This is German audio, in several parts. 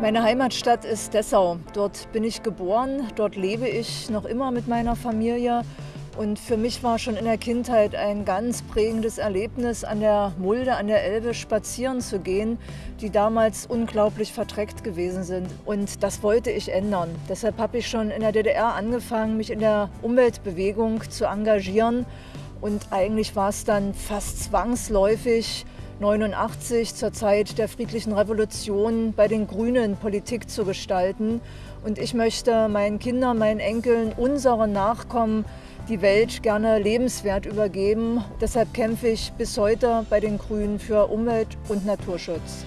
Meine Heimatstadt ist Dessau. Dort bin ich geboren, dort lebe ich noch immer mit meiner Familie. Und für mich war schon in der Kindheit ein ganz prägendes Erlebnis, an der Mulde, an der Elbe spazieren zu gehen, die damals unglaublich verdreckt gewesen sind. Und das wollte ich ändern. Deshalb habe ich schon in der DDR angefangen, mich in der Umweltbewegung zu engagieren. Und eigentlich war es dann fast zwangsläufig, 89 zur Zeit der friedlichen Revolution bei den Grünen Politik zu gestalten. Und ich möchte meinen Kindern, meinen Enkeln, unseren Nachkommen die Welt gerne lebenswert übergeben. Deshalb kämpfe ich bis heute bei den Grünen für Umwelt- und Naturschutz.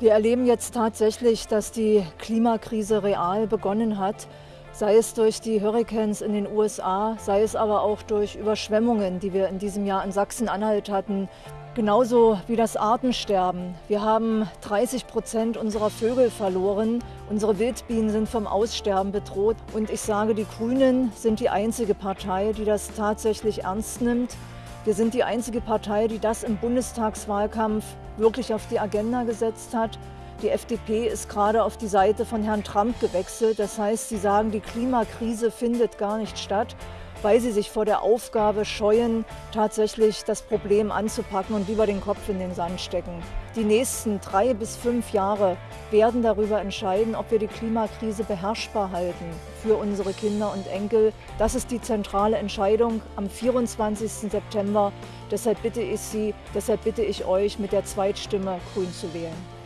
Wir erleben jetzt tatsächlich, dass die Klimakrise real begonnen hat sei es durch die Hurricanes in den USA, sei es aber auch durch Überschwemmungen, die wir in diesem Jahr in Sachsen-Anhalt hatten. Genauso wie das Artensterben. Wir haben 30 Prozent unserer Vögel verloren. Unsere Wildbienen sind vom Aussterben bedroht. Und ich sage, die Grünen sind die einzige Partei, die das tatsächlich ernst nimmt. Wir sind die einzige Partei, die das im Bundestagswahlkampf wirklich auf die Agenda gesetzt hat. Die FDP ist gerade auf die Seite von Herrn Trump gewechselt. Das heißt, sie sagen, die Klimakrise findet gar nicht statt, weil sie sich vor der Aufgabe scheuen, tatsächlich das Problem anzupacken und lieber den Kopf in den Sand stecken. Die nächsten drei bis fünf Jahre werden darüber entscheiden, ob wir die Klimakrise beherrschbar halten für unsere Kinder und Enkel. Das ist die zentrale Entscheidung am 24. September. Deshalb bitte ich Sie, deshalb bitte ich euch, mit der Zweitstimme grün zu wählen.